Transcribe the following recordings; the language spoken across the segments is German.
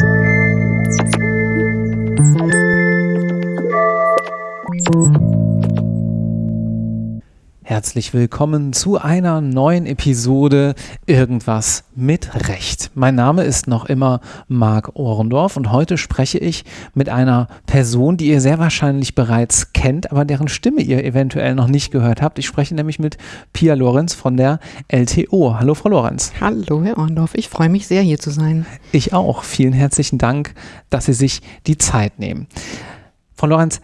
podcast. Herzlich willkommen zu einer neuen Episode Irgendwas mit Recht. Mein Name ist noch immer Marc Ohrendorf und heute spreche ich mit einer Person, die ihr sehr wahrscheinlich bereits kennt, aber deren Stimme ihr eventuell noch nicht gehört habt. Ich spreche nämlich mit Pia Lorenz von der LTO. Hallo, Frau Lorenz. Hallo, Herr Ohrendorf. Ich freue mich sehr, hier zu sein. Ich auch. Vielen herzlichen Dank, dass Sie sich die Zeit nehmen. Frau Lorenz,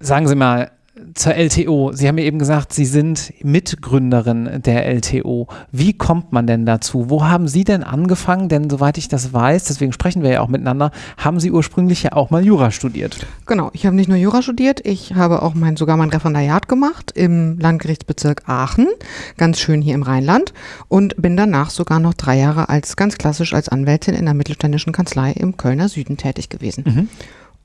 sagen Sie mal, zur LTO. Sie haben ja eben gesagt, Sie sind Mitgründerin der LTO. Wie kommt man denn dazu? Wo haben Sie denn angefangen? Denn soweit ich das weiß, deswegen sprechen wir ja auch miteinander, haben Sie ursprünglich ja auch mal Jura studiert. Genau, ich habe nicht nur Jura studiert, ich habe auch mein, sogar mein Referendariat gemacht im Landgerichtsbezirk Aachen, ganz schön hier im Rheinland und bin danach sogar noch drei Jahre als ganz klassisch als Anwältin in der mittelständischen Kanzlei im Kölner Süden tätig gewesen. Mhm.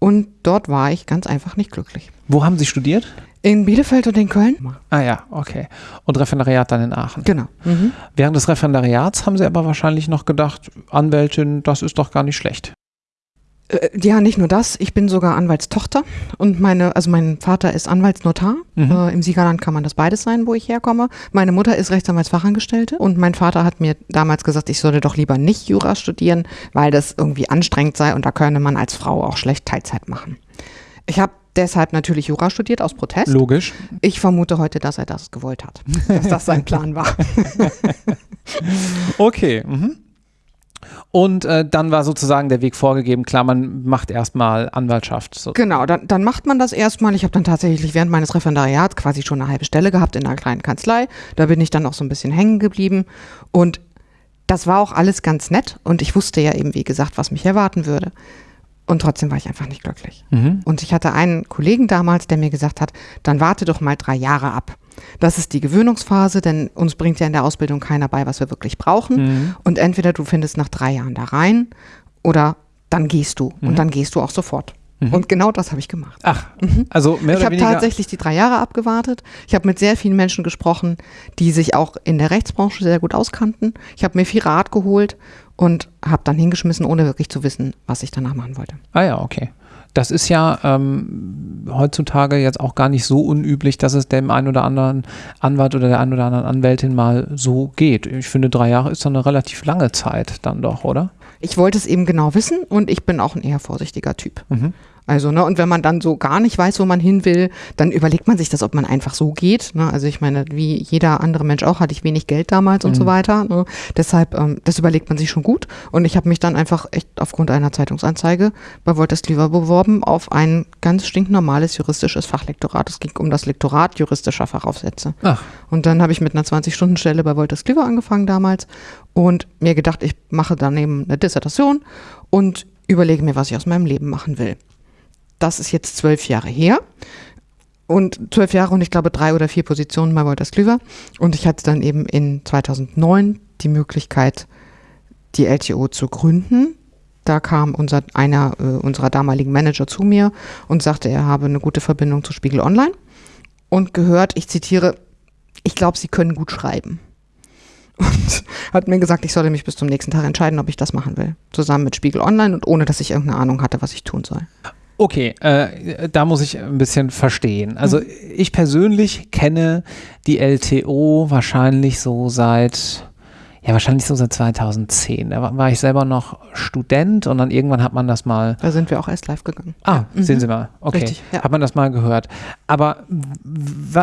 Und dort war ich ganz einfach nicht glücklich. Wo haben Sie studiert? In Bielefeld und in Köln. Ah ja, okay. Und Referendariat dann in Aachen. Genau. Mhm. Während des Referendariats haben Sie aber wahrscheinlich noch gedacht, Anwältin, das ist doch gar nicht schlecht. Äh, ja, nicht nur das. Ich bin sogar Anwaltstochter und meine, also mein Vater ist Anwaltsnotar. Mhm. Äh, Im Siegerland kann man das beides sein, wo ich herkomme. Meine Mutter ist Rechtsanwaltsfachangestellte und mein Vater hat mir damals gesagt, ich sollte doch lieber nicht Jura studieren, weil das irgendwie anstrengend sei und da könne man als Frau auch schlecht Teilzeit machen. Ich habe deshalb natürlich Jura studiert aus Protest. Logisch. Ich vermute heute, dass er das gewollt hat, dass das sein Plan war. okay. Mhm. Und äh, dann war sozusagen der Weg vorgegeben, klar, man macht erstmal Anwaltschaft. So. Genau, dann, dann macht man das erstmal. Ich habe dann tatsächlich während meines Referendariats quasi schon eine halbe Stelle gehabt in einer kleinen Kanzlei. Da bin ich dann auch so ein bisschen hängen geblieben. Und das war auch alles ganz nett. Und ich wusste ja eben, wie gesagt, was mich erwarten würde. Und trotzdem war ich einfach nicht glücklich. Mhm. Und ich hatte einen Kollegen damals, der mir gesagt hat, dann warte doch mal drei Jahre ab. Das ist die Gewöhnungsphase, denn uns bringt ja in der Ausbildung keiner bei, was wir wirklich brauchen. Mhm. Und entweder du findest nach drei Jahren da rein oder dann gehst du. Mhm. Und dann gehst du auch sofort. Mhm. Und genau das habe ich gemacht. Ach, mhm. also mehr Ich habe tatsächlich die drei Jahre abgewartet. Ich habe mit sehr vielen Menschen gesprochen, die sich auch in der Rechtsbranche sehr gut auskannten. Ich habe mir viel Rat geholt und habe dann hingeschmissen, ohne wirklich zu wissen, was ich danach machen wollte. Ah ja, okay. Das ist ja ähm, heutzutage jetzt auch gar nicht so unüblich, dass es dem einen oder anderen Anwalt oder der einen oder anderen Anwältin mal so geht. Ich finde, drei Jahre ist dann eine relativ lange Zeit dann doch, oder? Ich wollte es eben genau wissen und ich bin auch ein eher vorsichtiger Typ. Mhm. Also, ne, und wenn man dann so gar nicht weiß, wo man hin will, dann überlegt man sich das, ob man einfach so geht. Ne? Also ich meine, wie jeder andere Mensch auch, hatte ich wenig Geld damals und mhm. so weiter. Ne? Deshalb, ähm, das überlegt man sich schon gut. Und ich habe mich dann einfach echt aufgrund einer Zeitungsanzeige bei Wolters Cleaver beworben auf ein ganz stinknormales juristisches Fachlektorat. Es ging um das Lektorat juristischer Fachaufsätze. Ach. Und dann habe ich mit einer 20-Stunden-Stelle bei Wolters Cleaver angefangen damals und mir gedacht, ich mache daneben eine Dissertation und überlege mir, was ich aus meinem Leben machen will das ist jetzt zwölf Jahre her. Und zwölf Jahre und ich glaube drei oder vier Positionen bei Wolters Klüver. Und ich hatte dann eben in 2009 die Möglichkeit, die LTO zu gründen. Da kam unser, einer äh, unserer damaligen Manager zu mir und sagte, er habe eine gute Verbindung zu Spiegel Online und gehört, ich zitiere, ich glaube, Sie können gut schreiben. Und hat mir gesagt, ich solle mich bis zum nächsten Tag entscheiden, ob ich das machen will. Zusammen mit Spiegel Online und ohne, dass ich irgendeine Ahnung hatte, was ich tun soll. Okay, äh, da muss ich ein bisschen verstehen. Also mhm. ich persönlich kenne die LTO wahrscheinlich so seit ja, wahrscheinlich so seit 2010. Da war, war, ich selber noch Student und dann irgendwann hat man das mal. Da sind wir auch erst live gegangen. Ah, ja. sehen mhm. Sie mal. Okay. Richtig, ja. Hat man das mal gehört. Aber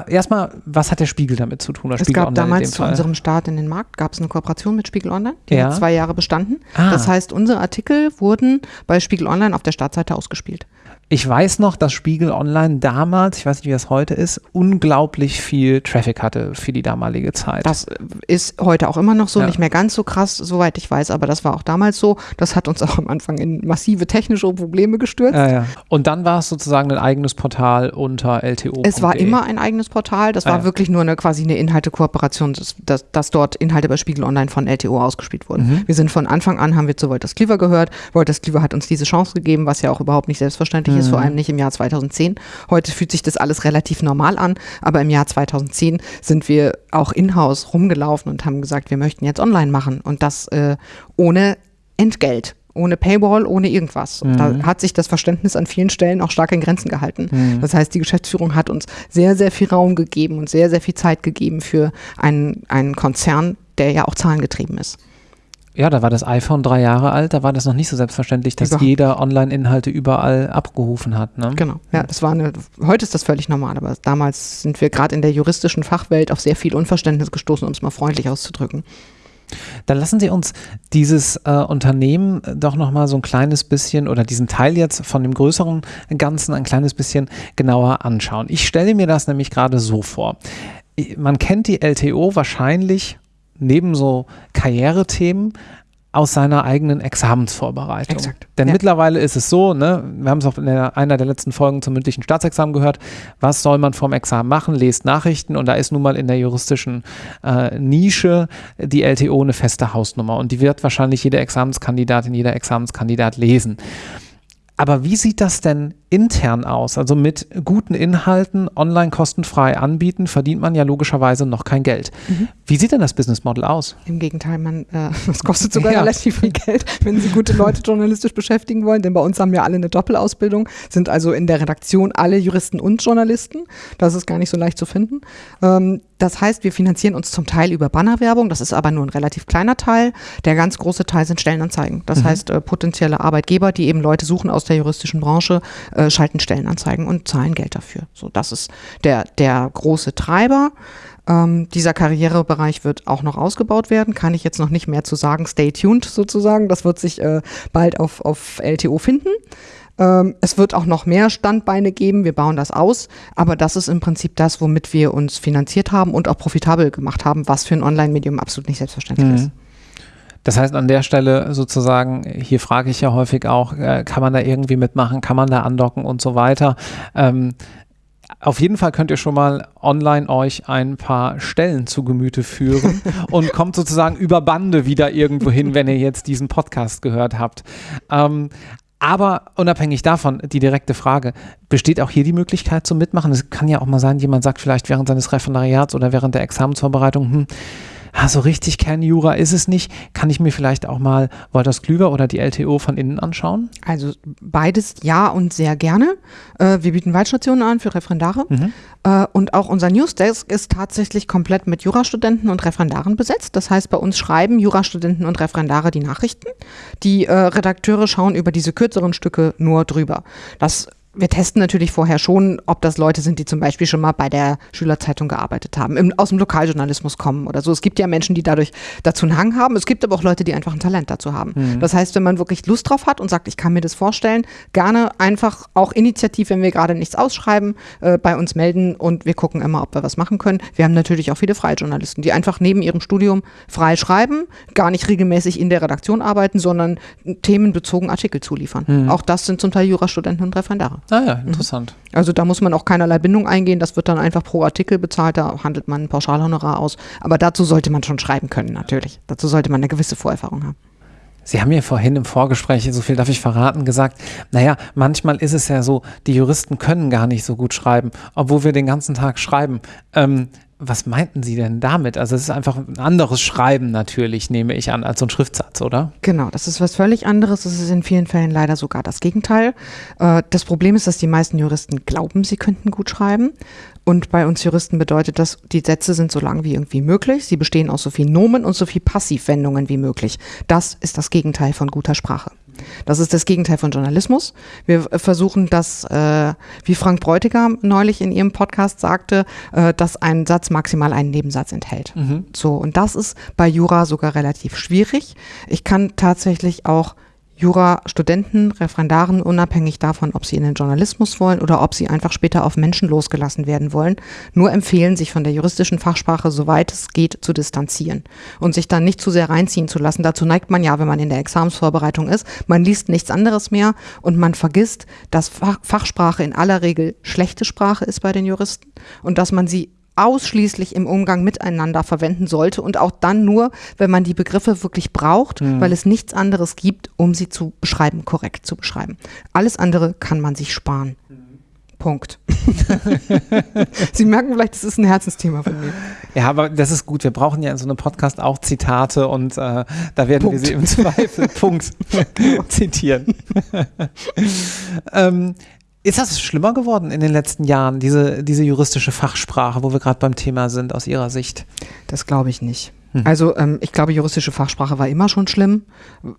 erstmal, was hat der Spiegel damit zu tun? es Spiegel gab Online damals zu unserem Start in den Markt, gab es eine Kooperation mit Spiegel Online. Die ja. hat zwei Jahre bestanden. Ah. Das heißt, unsere Artikel wurden bei Spiegel Online auf der Startseite ausgespielt. Ich weiß noch, dass Spiegel Online damals, ich weiß nicht, wie das heute ist, unglaublich viel Traffic hatte für die damalige Zeit. Das ist heute auch immer noch so, ja. nicht mehr ganz so krass, soweit ich weiß, aber das war auch damals so. Das hat uns auch am Anfang in massive technische Probleme gestürzt. Ja, ja. Und dann war es sozusagen ein eigenes Portal unter LTO. Es war immer ein eigenes Portal. Das war ah, wirklich nur eine quasi eine Inhaltekooperation, dass, dass, dass, dort Inhalte bei Spiegel Online von LTO ausgespielt wurden. Mhm. Wir sind von Anfang an, haben wir zu Wolters Cleaver gehört. Wolters Cleaver hat uns diese Chance gegeben, was ja auch überhaupt nicht selbstverständlich mhm. Ist ist, vor allem nicht im Jahr 2010. Heute fühlt sich das alles relativ normal an, aber im Jahr 2010 sind wir auch in-house rumgelaufen und haben gesagt, wir möchten jetzt online machen und das äh, ohne Entgelt. ohne Paywall, ohne irgendwas. Und da hat sich das Verständnis an vielen Stellen auch stark in Grenzen gehalten. Das heißt, die Geschäftsführung hat uns sehr, sehr viel Raum gegeben und sehr, sehr viel Zeit gegeben für einen, einen Konzern, der ja auch zahlengetrieben ist. Ja, da war das iPhone drei Jahre alt, da war das noch nicht so selbstverständlich, dass Überhaupt. jeder Online-Inhalte überall abgerufen hat. Ne? Genau. Ja, das war eine, heute ist das völlig normal, aber damals sind wir gerade in der juristischen Fachwelt auf sehr viel Unverständnis gestoßen, um es mal freundlich auszudrücken. Dann lassen Sie uns dieses äh, Unternehmen doch nochmal so ein kleines bisschen oder diesen Teil jetzt von dem größeren Ganzen ein kleines bisschen genauer anschauen. Ich stelle mir das nämlich gerade so vor. Man kennt die LTO wahrscheinlich neben so Karrierethemen aus seiner eigenen Examensvorbereitung. Exakt, Denn ja. mittlerweile ist es so, ne, wir haben es auch in der, einer der letzten Folgen zum mündlichen Staatsexamen gehört, was soll man vorm Examen machen? Lest Nachrichten und da ist nun mal in der juristischen äh, Nische die LTO eine feste Hausnummer und die wird wahrscheinlich jede Examenskandidatin, jeder Examenskandidat lesen. Aber wie sieht das denn intern aus? Also mit guten Inhalten online kostenfrei anbieten, verdient man ja logischerweise noch kein Geld. Wie sieht denn das Business Model aus? Im Gegenteil, man, äh, das kostet sogar Ja. relativ viel Geld, wenn Sie gute Leute journalistisch beschäftigen wollen, denn bei uns haben wir alle eine Doppelausbildung, sind also in der Redaktion alle Juristen und Journalisten. Das ist gar nicht so leicht zu finden. Ähm, das heißt, wir finanzieren uns zum Teil über Bannerwerbung, das ist aber nur ein relativ kleiner Teil. Der ganz große Teil sind Stellenanzeigen. Das heißt, äh, potenzielle Arbeitgeber, die eben Leute suchen aus der juristischen Branche, äh, schalten Stellenanzeigen und zahlen Geld dafür. So, das ist der, der große Treiber. Ähm, dieser Karrierebereich wird auch noch ausgebaut werden, kann ich jetzt noch nicht mehr zu sagen. Stay tuned sozusagen. Das wird sich äh, bald auf, auf LTO finden. Ähm, es wird auch noch mehr Standbeine geben. Wir bauen das aus. Aber das ist im Prinzip das, womit wir uns finanziert haben und auch profitabel gemacht haben, was für ein Online-Medium absolut nicht selbstverständlich Mhm. ist. Das heißt, an der Stelle sozusagen, hier frage ich ja häufig auch, äh, kann man da irgendwie mitmachen, kann man da andocken und so weiter. Ähm, auf jeden Fall könnt ihr schon mal online euch ein paar Stellen zu Gemüte führen und kommt sozusagen über Bande wieder irgendwo hin, wenn ihr jetzt diesen Podcast gehört habt. Ähm, aber unabhängig davon, die direkte Frage, besteht auch hier die Möglichkeit zum Mitmachen? Es kann ja auch mal sein, jemand sagt vielleicht während seines Referendariats oder während der Examensvorbereitung, hm, ah, so richtig Kernjura ist es nicht. Kann ich mir vielleicht auch mal Wolters Klüver oder die LTO von innen anschauen? Also beides ja und sehr gerne. Äh, wir bieten Waldstationen an für Referendare. Äh, und auch unser Newsdesk ist tatsächlich komplett mit Jurastudenten und Referendaren besetzt. Das heißt, bei uns schreiben Jurastudenten und Referendare die Nachrichten. Die äh, Redakteure schauen über diese kürzeren Stücke nur drüber. Das wir testen natürlich vorher schon, ob das Leute sind, die zum Beispiel schon mal bei der Schülerzeitung gearbeitet haben, im, aus dem Lokaljournalismus kommen oder so. Es gibt ja Menschen, die dadurch dazu einen Hang haben. Es gibt aber auch Leute, die einfach ein Talent dazu haben. Das heißt, wenn man wirklich Lust drauf hat und sagt, ich kann mir das vorstellen, gerne einfach auch initiativ, wenn wir gerade nichts ausschreiben, äh, bei uns melden und wir gucken immer, ob wir was machen können. Wir haben natürlich auch viele freie Journalisten, die einfach neben ihrem Studium frei schreiben, gar nicht regelmäßig in der Redaktion arbeiten, sondern themenbezogen Artikel zuliefern. Auch das sind zum Teil Jurastudenten und Referendare. Ah ja, interessant. Also da muss man auch keinerlei Bindung eingehen, das wird dann einfach pro Artikel bezahlt, da handelt man ein Pauschalhonorar aus. Aber dazu sollte man schon schreiben können, natürlich. Dazu sollte man eine gewisse Vorerfahrung haben. Sie haben mir vorhin im Vorgespräch, so viel darf ich verraten, gesagt, naja, manchmal ist es ja so, die Juristen können gar nicht so gut schreiben, obwohl wir den ganzen Tag schreiben. Ähm, was meinten Sie denn damit? Also es ist einfach ein anderes Schreiben natürlich, nehme ich an, als so ein Schriftsatz, oder? Genau, das ist was völlig anderes. Das ist in vielen Fällen leider sogar das Gegenteil. Äh, Das Problem ist, dass die meisten Juristen glauben, sie könnten gut schreiben. Und bei uns Juristen bedeutet das, die Sätze sind so lang wie irgendwie möglich. Sie bestehen aus so viel Nomen und so viel Passivwendungen wie möglich. Das ist das Gegenteil von guter Sprache. Das ist das Gegenteil von Journalismus. Wir versuchen das, äh, wie Frank Bräutigam neulich in ihrem Podcast sagte, äh, dass ein Satz maximal einen Nebensatz enthält. So, und das ist bei Jura sogar relativ schwierig. Ich kann tatsächlich auch Jura-Studenten, Referendaren, unabhängig davon, ob sie in den Journalismus wollen oder ob sie einfach später auf Menschen losgelassen werden wollen, nur empfehlen, sich von der juristischen Fachsprache, soweit es geht, zu distanzieren und sich dann nicht zu sehr reinziehen zu lassen. Dazu neigt man ja, wenn man in der Examensvorbereitung ist. Man liest nichts anderes mehr und man vergisst, dass Fach Fachsprache in aller Regel schlechte Sprache ist bei den Juristen und dass man sie ausschließlich im Umgang miteinander verwenden sollte und auch dann nur, wenn man die Begriffe wirklich braucht, weil es nichts anderes gibt, um sie zu beschreiben, korrekt zu beschreiben. Alles andere kann man sich sparen. Punkt. Sie merken vielleicht, das ist ein Herzensthema von mir. Ja, aber das ist gut. Wir brauchen ja in so einem Podcast auch Zitate und äh, da werden Punkt. wir sie im Zweifel Punkt zitieren. ähm, ist das schlimmer geworden in den letzten Jahren, diese, diese juristische Fachsprache, wo wir gerade beim Thema sind, aus Ihrer Sicht? Das glaube ich nicht. Hm. Also ähm, ich glaube, juristische Fachsprache war immer schon schlimm.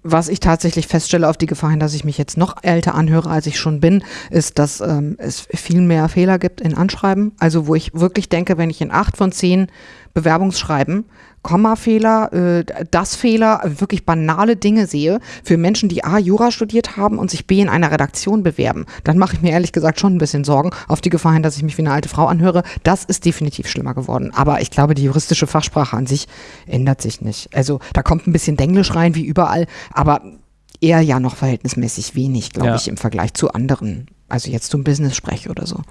Was ich tatsächlich feststelle auf die Gefahr hin, dass ich mich jetzt noch älter anhöre, als ich schon bin, ist, dass ähm, es viel mehr Fehler gibt in Anschreiben. Also wo ich wirklich denke, wenn ich in acht von zehn Bewerbungsschreiben Kommafehler, äh, das Fehler, wirklich banale Dinge sehe für Menschen, die A, Jura studiert haben und sich B, in einer Redaktion bewerben, dann mache ich mir ehrlich gesagt schon ein bisschen Sorgen auf die Gefahr hin, dass ich mich wie eine alte Frau anhöre. Das ist definitiv schlimmer geworden. Aber ich glaube, die juristische Fachsprache an sich ändert sich nicht. Also da kommt ein bisschen Denglisch rein, wie überall, aber eher ja noch verhältnismäßig wenig, glaube ja. ich, im Vergleich zu anderen. Also jetzt zum Business-Sprech oder so.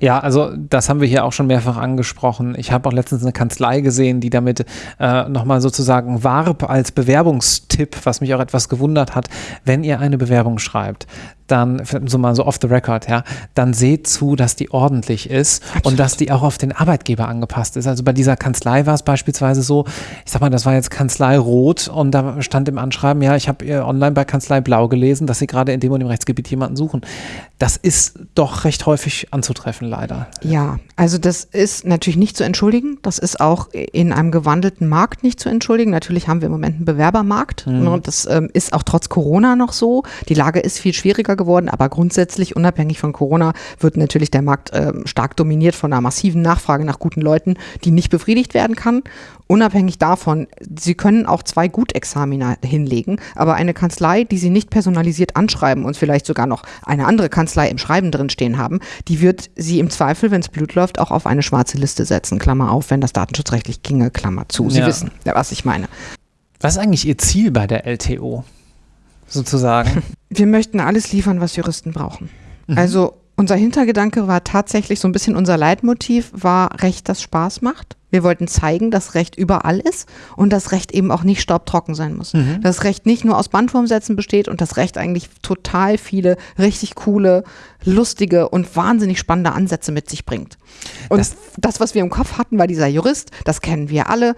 Ja, also das haben wir hier auch schon mehrfach angesprochen. Ich habe auch letztens eine Kanzlei gesehen, die damit äh, nochmal sozusagen warb als Bewerbungstipp, was mich auch etwas gewundert hat, wenn ihr eine Bewerbung schreibt, dann, so mal so off the record, ja, dann seht zu, dass die ordentlich ist Absolut. und dass die auch auf den Arbeitgeber angepasst ist. Also bei dieser Kanzlei war es beispielsweise so, ich sag mal, das war jetzt Kanzlei Rot und da stand im Anschreiben, ja, ich habe online bei Kanzlei Blau gelesen, dass sie gerade in dem und dem Rechtsgebiet jemanden suchen. Das ist doch recht häufig anzutreffen, leider. Ja, also das ist natürlich nicht zu entschuldigen. Das ist auch in einem gewandelten Markt nicht zu entschuldigen. Natürlich haben wir im Moment einen Bewerbermarkt mhm. und das ähm, ist auch trotz Corona noch so. Die Lage ist viel schwieriger geworden, aber grundsätzlich, unabhängig von Corona, wird natürlich der Markt äh, stark dominiert von einer massiven Nachfrage nach guten Leuten, die nicht befriedigt werden kann. Unabhängig davon, Sie können auch zwei Gutexamina hinlegen, aber eine Kanzlei, die Sie nicht personalisiert anschreiben und vielleicht sogar noch eine andere Kanzlei im Schreiben drin stehen haben, die wird Sie im Zweifel, wenn es Blut läuft, auch auf eine schwarze Liste setzen. Klammer auf, wenn das datenschutzrechtlich ginge, Klammer zu. Sie ja. wissen, was ich meine. Was ist eigentlich Ihr Ziel bei der LTO? Sozusagen? Wir möchten alles liefern, was Juristen brauchen. Mhm. Also unser Hintergedanke war tatsächlich so ein bisschen unser Leitmotiv war Recht, das Spaß macht. Wir wollten zeigen, dass Recht überall ist und dass Recht eben auch nicht staubtrocken sein muss. Mhm. Dass Recht nicht nur aus Bandwurmsätzen besteht und das Recht eigentlich total viele richtig coole, lustige und wahnsinnig spannende Ansätze mit sich bringt. Und das, das, was wir im Kopf hatten, war dieser Jurist, das kennen wir alle.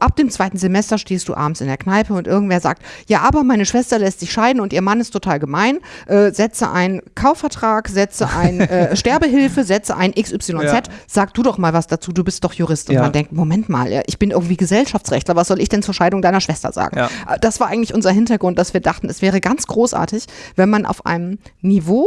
Ab dem zweiten Semester stehst du abends in der Kneipe und irgendwer sagt, ja, aber meine Schwester lässt sich scheiden und ihr Mann ist total gemein. Äh, setze einen Kaufvertrag, setze ein äh, Sterbehilfe, setze ein XYZ. Ja. Sag du doch mal was dazu, du bist doch Jurist. Und ja. man denkt, Moment mal, ich bin irgendwie Gesellschaftsrechtler, was soll ich denn zur Scheidung deiner Schwester sagen? Ja. Äh, das war eigentlich unser Hintergrund, dass wir dachten, es wäre ganz großartig, wenn man auf einem Niveau,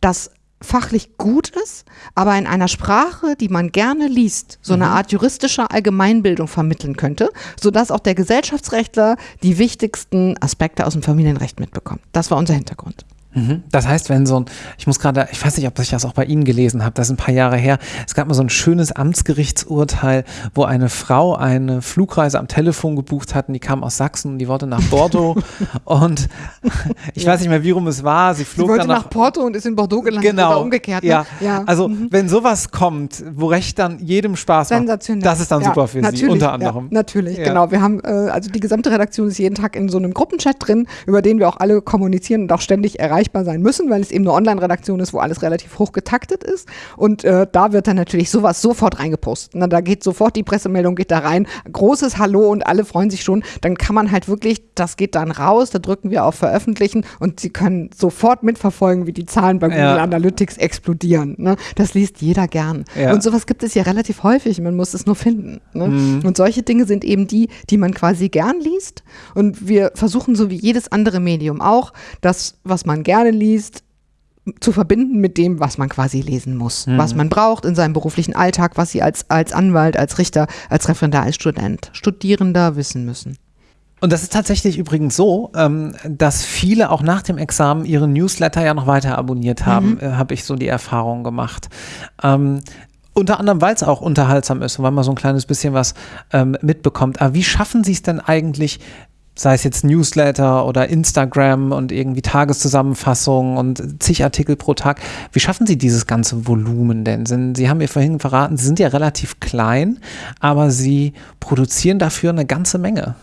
das fachlich gut ist, aber in einer Sprache, die man gerne liest, so eine mhm. Art juristischer Allgemeinbildung vermitteln könnte, sodass auch der Gesellschaftsrechtler die wichtigsten Aspekte aus dem Familienrecht mitbekommt. Das war unser Hintergrund. Mhm. Das heißt, wenn so ein, ich muss gerade, ich weiß nicht, ob ich das auch bei Ihnen gelesen habe, das ist ein paar Jahre her, es gab mal so ein schönes Amtsgerichtsurteil, wo eine Frau eine Flugreise am Telefon gebucht hat und die kam aus Sachsen und die wollte nach Bordeaux und ich ja. weiß nicht mehr, wie rum es war, sie flog sie dann nach, nach Porto und ist in Bordeaux gelandet genau, oder umgekehrt. Ne? Ja. ja. also mhm. wenn sowas kommt, wo Recht dann jedem Spaß macht, das ist dann ja, super für Sie, unter anderem. natürlich, genau. Wir haben, äh, also die gesamte Redaktion ist jeden Tag in so einem Gruppenchat drin, über den wir auch alle kommunizieren und auch ständig erreichen erreichbar sein müssen, weil es eben eine Online-Redaktion ist, wo alles relativ hoch getaktet ist. Und äh, da wird dann natürlich sowas sofort reingepostet. Na, da geht sofort die Pressemeldung, geht da rein, großes Hallo und alle freuen sich schon. Dann kann man halt wirklich, das geht dann raus, da drücken wir auf Veröffentlichen und sie können sofort mitverfolgen, wie die Zahlen bei Google ja. Analytics explodieren. Ne? Das liest jeder gern. Ja. Und sowas gibt es ja relativ häufig, man muss es nur finden. Ne? Mhm. Und solche Dinge sind eben die, die man quasi gern liest. Und wir versuchen, so wie jedes andere Medium auch, das, was man gerne liest, zu verbinden mit dem, was man quasi lesen muss, mhm. was man braucht in seinem beruflichen Alltag, was sie als, als Anwalt, als Richter, als Referendar, als Student, Studierender wissen müssen. Und das ist tatsächlich übrigens so, ähm, dass viele auch nach dem Examen ihre Newsletter ja noch weiter abonniert haben, mhm. habe ich so die Erfahrung gemacht. Ähm, unter anderem, weil es auch unterhaltsam ist und weil man so ein kleines bisschen was ähm, mitbekommt. Aber wie schaffen Sie es denn eigentlich, sei es jetzt Newsletter oder Instagram und irgendwie Tageszusammenfassungen und zig Artikel pro Tag. Wie schaffen Sie dieses ganze Volumen denn? Sie haben mir vorhin verraten, Sie sind ja relativ klein, aber Sie produzieren dafür eine ganze Menge.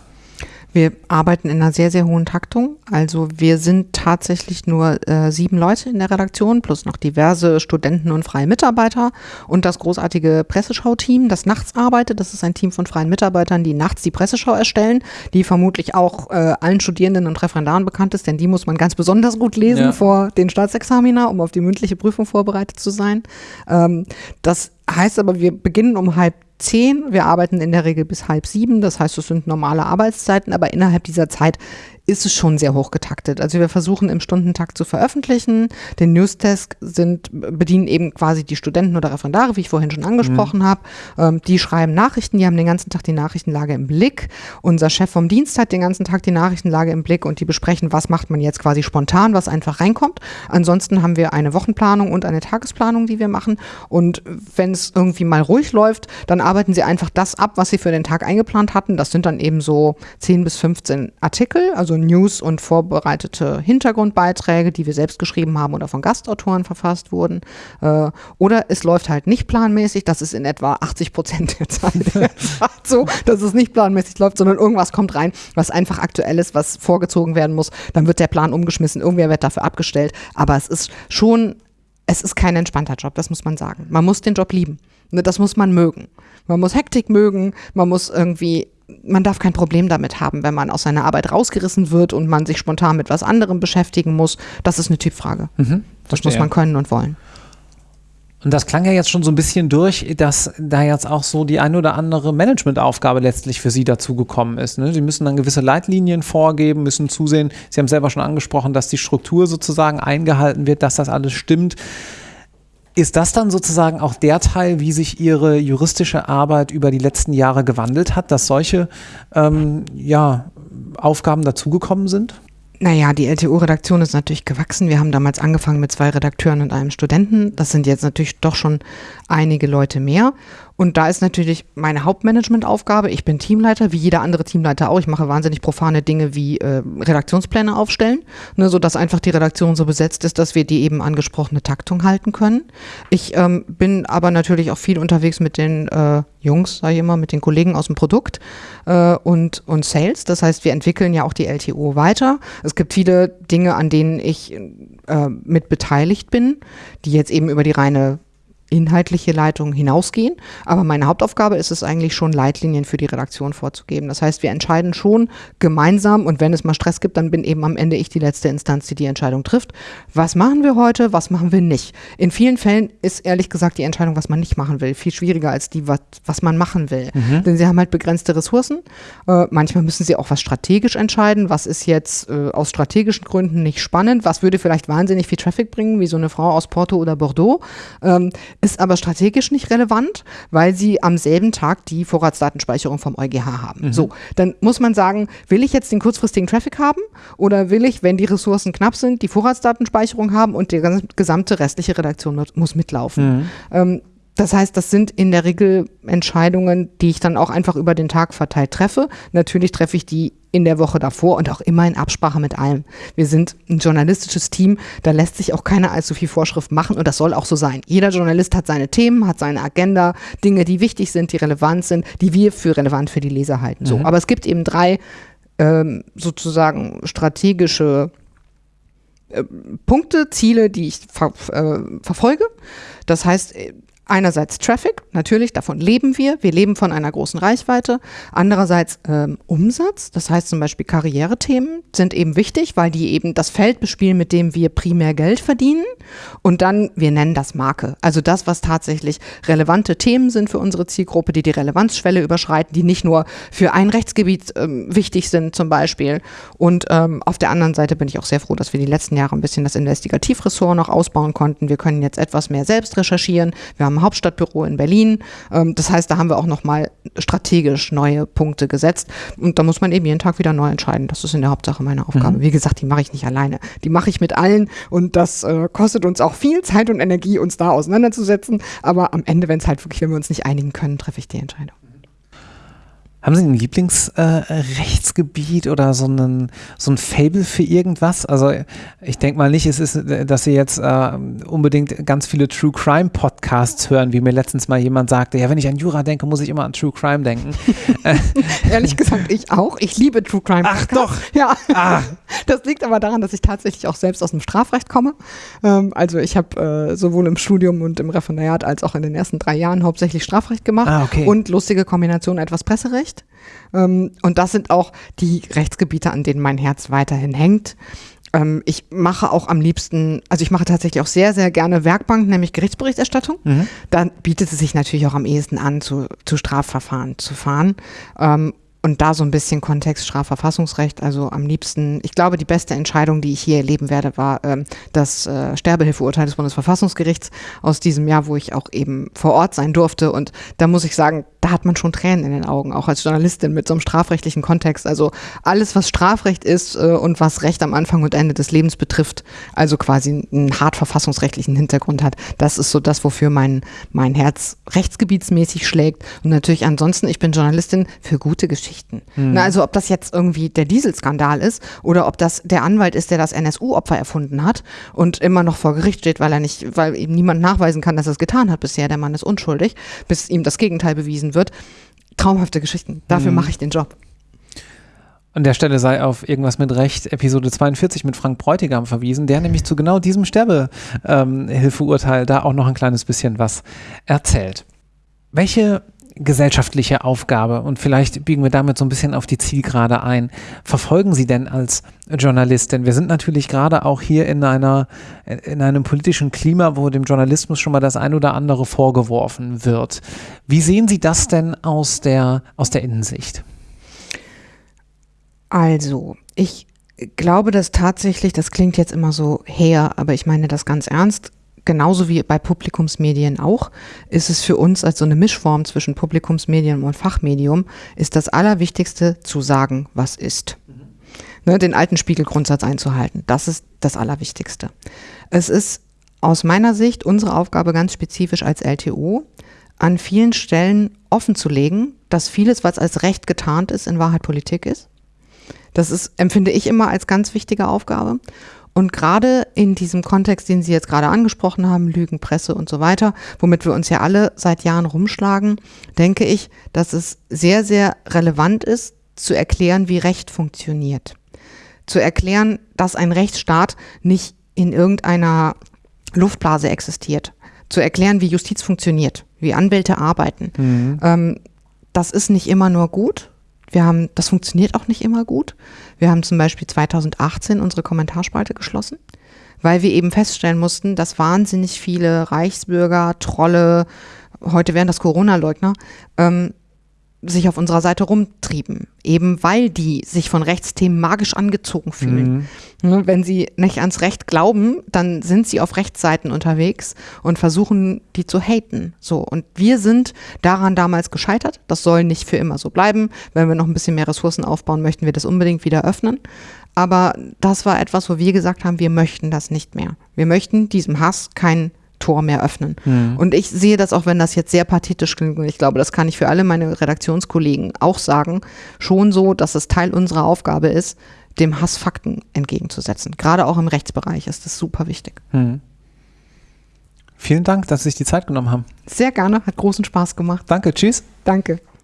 Wir arbeiten in einer sehr, sehr hohen Taktung. Also wir sind tatsächlich nur äh, sieben Leute in der Redaktion, plus noch diverse Studenten und freie Mitarbeiter und das großartige Presseschau-Team, das nachts arbeitet. Das ist ein Team von freien Mitarbeitern, die nachts die Presseschau erstellen, die vermutlich auch äh, allen Studierenden und Referendaren bekannt ist, denn die muss man ganz besonders gut lesen ja. vor den Staatsexamina, um auf die mündliche Prüfung vorbereitet zu sein. Ähm, das heißt aber, wir beginnen um halb zehn. Wir arbeiten in der Regel bis halb sieben. Das heißt, es sind normale Arbeitszeiten, aber innerhalb dieser Zeit ist es schon sehr hoch getaktet. Also wir versuchen im Stundentakt zu veröffentlichen. Den Newsdesk sind, bedienen eben quasi die Studenten oder Referendare, wie ich vorhin schon angesprochen mhm. habe. Ähm, die schreiben Nachrichten, die haben den ganzen Tag die Nachrichtenlage im Blick. Unser Chef vom Dienst hat den ganzen Tag die Nachrichtenlage im Blick und die besprechen, was macht man jetzt quasi spontan, was einfach reinkommt. Ansonsten haben wir eine Wochenplanung und eine Tagesplanung, die wir machen. Und wenn es irgendwie mal ruhig läuft, dann arbeiten sie einfach das ab, was sie für den Tag eingeplant hatten. Das sind dann eben so 10 bis 15 Artikel, also News und vorbereitete Hintergrundbeiträge, die wir selbst geschrieben haben oder von Gastautoren verfasst wurden. Äh, oder es läuft halt nicht planmäßig, das ist in etwa 80 Prozent der Zeit so, dass es nicht planmäßig läuft, sondern irgendwas kommt rein, was einfach aktuell ist, was vorgezogen werden muss. Dann wird der Plan umgeschmissen, irgendwer wird dafür abgestellt. Aber es ist schon, es ist kein entspannter Job, das muss man sagen. Man muss den Job lieben. Ne, das muss man mögen. Man muss Hektik mögen, man muss irgendwie man darf kein Problem damit haben, wenn man aus seiner Arbeit rausgerissen wird und man sich spontan mit was anderem beschäftigen muss. Das ist eine Typfrage. Mhm, das muss man können und wollen. Und das klang ja jetzt schon so ein bisschen durch, dass da jetzt auch so die ein oder andere Managementaufgabe letztlich für Sie dazugekommen ist. Ne? Sie müssen dann gewisse Leitlinien vorgeben, müssen zusehen, Sie haben selber schon angesprochen, dass die Struktur sozusagen eingehalten wird, dass das alles stimmt. Ist das dann sozusagen auch der Teil, wie sich Ihre juristische Arbeit über die letzten Jahre gewandelt hat, dass solche ähm, ja, Aufgaben dazugekommen sind? Naja, die LTO-Redaktion ist natürlich gewachsen. Wir haben damals angefangen mit zwei Redakteuren und einem Studenten. Das sind jetzt natürlich doch schon einige Leute mehr. Und da ist natürlich meine Hauptmanagementaufgabe. Ich bin Teamleiter, wie jeder andere Teamleiter auch. Ich mache wahnsinnig profane Dinge wie äh, Redaktionspläne aufstellen, ne, sodass einfach die Redaktion so besetzt ist, dass wir die eben angesprochene Taktung halten können. Ich ähm, bin aber natürlich auch viel unterwegs mit den äh, Jungs, sage ich immer, mit den Kollegen aus dem Produkt äh, und, und Sales. Das heißt, wir entwickeln ja auch die LTO weiter. Es gibt viele Dinge, an denen ich äh, mit beteiligt bin, die jetzt eben über die reine inhaltliche Leitungen hinausgehen. Aber meine Hauptaufgabe ist es eigentlich schon, Leitlinien für die Redaktion vorzugeben. Das heißt, wir entscheiden schon gemeinsam und wenn es mal Stress gibt, dann bin eben am Ende ich die letzte Instanz, die die Entscheidung trifft. Was machen wir heute, was machen wir nicht? In vielen Fällen ist ehrlich gesagt die Entscheidung, was man nicht machen will, viel schwieriger als die, was, was man machen will. Mhm. Denn sie haben halt begrenzte Ressourcen. Äh, manchmal müssen sie auch was strategisch entscheiden. Was ist jetzt äh, aus strategischen Gründen nicht spannend? Was würde vielleicht wahnsinnig viel Traffic bringen, wie so eine Frau aus Porto oder Bordeaux? Ähm, ist aber strategisch nicht relevant, weil sie am selben Tag die Vorratsdatenspeicherung vom EuGH haben. Mhm. So, dann muss man sagen, will ich jetzt den kurzfristigen Traffic haben oder will ich, wenn die Ressourcen knapp sind, die Vorratsdatenspeicherung haben und die gesamte restliche Redaktion muss mitlaufen. Mhm. Ähm, das heißt, das sind in der Regel Entscheidungen, die ich dann auch einfach über den Tag verteilt treffe. Natürlich treffe ich die in der Woche davor und auch immer in Absprache mit allem. Wir sind ein journalistisches Team, da lässt sich auch keiner allzu viel Vorschrift machen und das soll auch so sein. Jeder Journalist hat seine Themen, hat seine Agenda, Dinge, die wichtig sind, die relevant sind, die wir für relevant für die Leser halten. So, mhm. aber es gibt eben drei ähm, sozusagen strategische äh, Punkte, Ziele, die ich ver äh, verfolge. Das heißt, einerseits Traffic, natürlich, davon leben wir. Wir leben von einer großen Reichweite. Andererseits ähm, Umsatz, das heißt zum Beispiel Karrierethemen sind eben wichtig, weil die eben das Feld bespielen, mit dem wir primär Geld verdienen. Und dann, wir nennen das Marke. Also das, was tatsächlich relevante Themen sind für unsere Zielgruppe, die die Relevanzschwelle überschreiten, die nicht nur für ein Rechtsgebiet ähm, wichtig sind zum Beispiel. Und ähm, auf der anderen Seite bin ich auch sehr froh, dass wir die letzten Jahre ein bisschen das Investigativressort noch ausbauen konnten. Wir können jetzt etwas mehr selbst recherchieren. Wir haben Hauptstadtbüro in Berlin. Ähm, das heißt, da haben wir auch nochmal strategisch neue Punkte gesetzt. Und da muss man eben jeden Tag wieder neu entscheiden. Das ist in der Hauptsache meine Aufgabe. Mhm. Wie gesagt, die mache ich nicht alleine. Die mache ich mit allen und das äh, kostet uns auch viel Zeit und Energie, uns da auseinanderzusetzen. Aber am Ende, wenn es halt wirklich, wenn wir uns nicht einigen können, treffe ich die Entscheidung. Haben Sie ein Lieblingsrechtsgebiet äh, oder so, einen, so ein Fable für irgendwas? Also ich denke mal nicht, es ist, dass Sie jetzt äh, unbedingt ganz viele True Crime Podcasts hören, wie mir letztens mal jemand sagte, ja, wenn ich an Jura denke, muss ich immer an True Crime denken. Ehrlich gesagt, ich auch. Ich liebe True Crime Podcasts. Ach doch. Ja. Ah. Das liegt aber daran, dass ich tatsächlich auch selbst aus dem Strafrecht komme. Ähm, also ich habe äh, sowohl im Studium und im Referendariat als auch in den ersten drei Jahren hauptsächlich Strafrecht gemacht ah, okay. und lustige Kombination etwas Presserecht. Recht. Ähm, und das sind auch die Rechtsgebiete, an denen mein Herz weiterhin hängt. Ähm, ich mache auch am liebsten, also ich mache tatsächlich auch sehr, sehr gerne Werkbank, nämlich Gerichtsberichterstattung. Mhm. Dann bietet es sich natürlich auch am ehesten an, zu, zu Strafverfahren zu fahren. Und da so ein bisschen Kontext Strafverfassungsrecht, also am liebsten, ich glaube, die beste Entscheidung, die ich hier erleben werde, war ähm, das äh, Sterbehilfeurteil des Bundesverfassungsgerichts aus diesem Jahr, wo ich auch eben vor Ort sein durfte. Und da muss ich sagen, da hat man schon Tränen in den Augen, auch als Journalistin mit so einem strafrechtlichen Kontext. Also alles, was Strafrecht ist äh, und was Recht am Anfang und Ende des Lebens betrifft, also quasi einen hart verfassungsrechtlichen Hintergrund hat, das ist so das, wofür mein, mein Herz rechtsgebietsmäßig schlägt. Und natürlich ansonsten, ich bin Journalistin für gute Geschichten. Mhm. Na, also ob das jetzt irgendwie der Dieselskandal ist oder ob das der Anwalt ist, der das NSU-Opfer erfunden hat und immer noch vor Gericht steht, weil er nicht, weil ihm niemand nachweisen kann, dass er es getan hat bisher. Der Mann ist unschuldig, bis ihm das Gegenteil bewiesen wird. Traumhafte Geschichten. Dafür mhm. mache ich den Job. An der Stelle sei auf irgendwas mit Recht Episode 42 mit Frank Bräutigam verwiesen, der nämlich zu genau diesem Sterbehilfeurteil ähm, da auch noch ein kleines bisschen was erzählt. Welche gesellschaftliche Aufgabe und vielleicht biegen wir damit so ein bisschen auf die Zielgerade ein. Verfolgen Sie denn als Journalist? Denn wir sind natürlich gerade auch hier in einer, in einem politischen Klima, wo dem Journalismus schon mal das ein oder andere vorgeworfen wird. Wie sehen Sie das denn aus der, aus der Innensicht? Also, ich glaube, dass tatsächlich, das klingt jetzt immer so her, aber ich meine das ganz ernst, genauso wie bei Publikumsmedien auch, ist es für uns als so eine Mischform zwischen Publikumsmedium und Fachmedium, ist das Allerwichtigste zu sagen, was ist. Mhm. Ne, den alten Spiegelgrundsatz einzuhalten. Das ist das Allerwichtigste. Es ist aus meiner Sicht unsere Aufgabe ganz spezifisch als LTO, an vielen Stellen offen zu legen, dass vieles, was als Recht getarnt ist, in Wahrheit Politik ist. Das ist, empfinde ich immer als ganz wichtige Aufgabe. Und gerade in diesem Kontext, den Sie jetzt gerade angesprochen haben, Lügen, Presse und so weiter, womit wir uns ja alle seit Jahren rumschlagen, denke ich, dass es sehr, sehr relevant ist, zu erklären, wie Recht funktioniert. Zu erklären, dass ein Rechtsstaat nicht in irgendeiner Luftblase existiert. Zu erklären, wie Justiz funktioniert, wie Anwälte arbeiten. Mhm. Ähm, das ist nicht immer nur gut, wir haben, das funktioniert auch nicht immer gut. Wir haben zum Beispiel 2018 unsere Kommentarspalte geschlossen, weil wir eben feststellen mussten, dass wahnsinnig viele Reichsbürger, Trolle, heute wären das Corona-Leugner, ähm, sich auf unserer Seite rumtrieben, eben weil die sich von Rechtsthemen magisch angezogen fühlen. Mhm. Ne, wenn sie nicht ans Recht glauben, dann sind sie auf Rechtsseiten unterwegs und versuchen, die zu haten. So. Und wir sind daran damals gescheitert. Das soll nicht für immer so bleiben. Wenn wir noch ein bisschen mehr Ressourcen aufbauen, möchten wir das unbedingt wieder öffnen. Aber das war etwas, wo wir gesagt haben, wir möchten das nicht mehr. Wir möchten diesem Hass keinen Tor mehr öffnen. Mhm. Und ich sehe das auch, wenn das jetzt sehr pathetisch klingt, und ich glaube, das kann ich für alle meine Redaktionskollegen auch sagen, schon so, dass es Teil unserer Aufgabe ist, dem Hass Fakten entgegenzusetzen. Gerade auch im Rechtsbereich ist das super wichtig. Mhm. Vielen Dank, dass Sie sich die Zeit genommen haben. Sehr gerne, hat großen Spaß gemacht. Danke, tschüss. Danke.